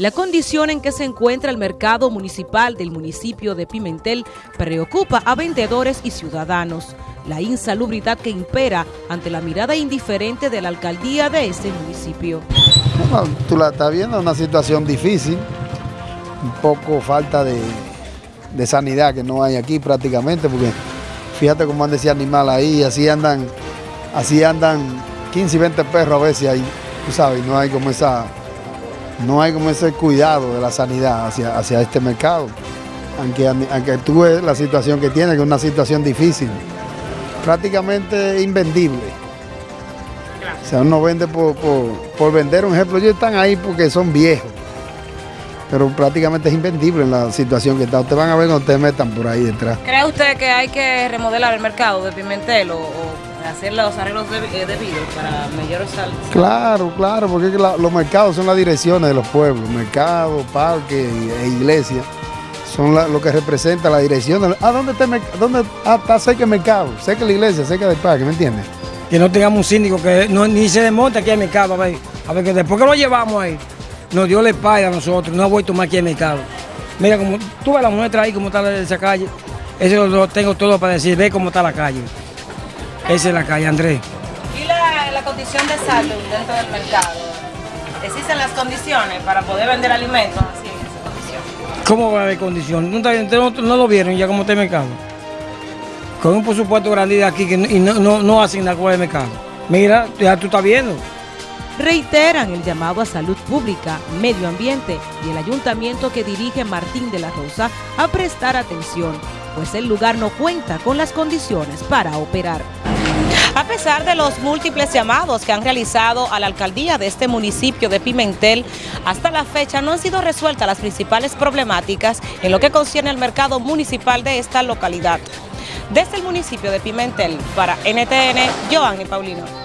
La condición en que se encuentra el mercado municipal del municipio de Pimentel preocupa a vendedores y ciudadanos. La insalubridad que impera ante la mirada indiferente de la alcaldía de este municipio. Bueno, tú la estás viendo, una situación difícil, un poco falta de, de sanidad que no hay aquí prácticamente, porque fíjate cómo anda ese animal ahí, así andan, así andan 15 y 20 perros a veces ahí, tú sabes, no hay como esa no hay como ese cuidado de la sanidad hacia, hacia este mercado. Aunque, aunque tú ves la situación que tiene, que es una situación difícil, prácticamente invendible. O sea, uno vende por, por, vender, un ejemplo, ellos están ahí porque son viejos, pero prácticamente es invendible la situación que está. Ustedes van a ver cuando ustedes metan por ahí detrás. ¿Cree usted que hay que remodelar el mercado de Pimentel o hacer los arreglos eh, debidos para mayor salud. Claro, claro, porque los mercados son las direcciones de los pueblos, mercados, parques e iglesias son lo que representa la dirección. ¿A dónde está, dónde, ah, está cerca el mercado? Cerca la iglesia, cerca del parque, ¿me entiendes? Que no tengamos un síndico que no, ni se desmonte aquí al mercado, a ver, a ver que después que lo llevamos ahí, nos dio la espalda a nosotros, no ha vuelto más aquí al mercado. Mira, como tú ves la muestra ahí, cómo está esa calle, eso lo tengo todo para decir, ve cómo está la calle. Esa es la calle, Andrés. ¿Y la, condición de salud dentro del mercado? ¿Existen las condiciones para poder vender alimentos así en esa condición? ¿Cómo va a haber condiciones? ¿No, no, lo vieron ya como está el mercado? Con un presupuesto grande de aquí que y no, no, no hacen nada con el mercado. Mira, ya tú estás viendo. Reiteran el llamado a salud pública, medio ambiente y el ayuntamiento que dirige Martín de la Rosa a prestar atención, pues el lugar no cuenta con las condiciones para operar. A pesar de los múltiples llamados que han realizado a la alcaldía de este municipio de Pimentel, hasta la fecha no han sido resueltas las principales problemáticas en lo que concierne al mercado municipal de esta localidad. Desde el municipio de Pimentel, para NTN, Joanny Paulino.